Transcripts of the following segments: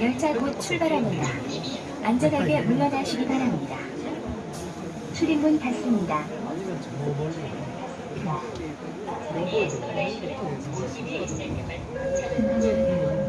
열차 곧 출발합니다. 안전하게 물러나시기 바랍니다. 출입문 닫습니다. 운전되니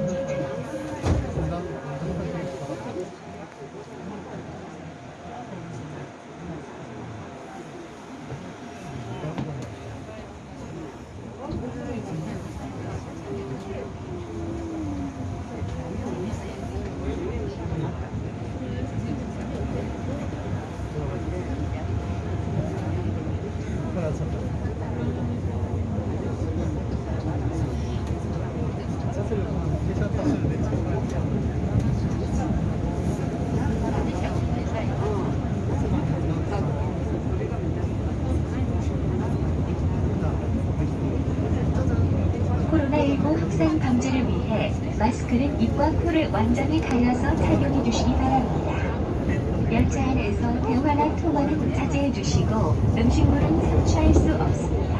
코로나19 확산 방지를 위해 마스크는 입과 코를 완전히 가려서 착용해 주시기 바랍니다. 열차 안에서 대화나 통화는 자제해 주시고 음식물은 섭취할 수 없습니다.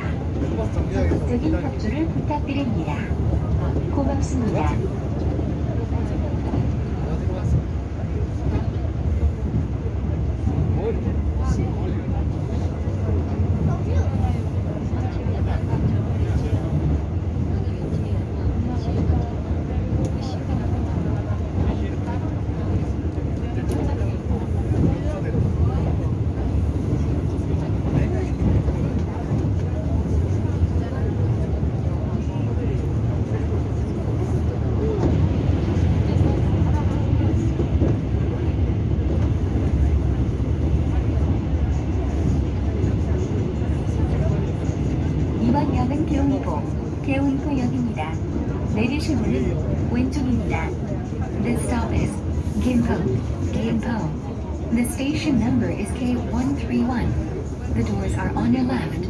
적극적인 협조를 부탁드립니다. 고맙습니다. 이번 역은 개운고, 개운고역입니다. 내리실 문은 왼쪽입니다. The stop is Gimpo, Gimpo. The station number is K131. The doors are on your left.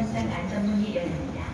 전선 안전문이 열립니다.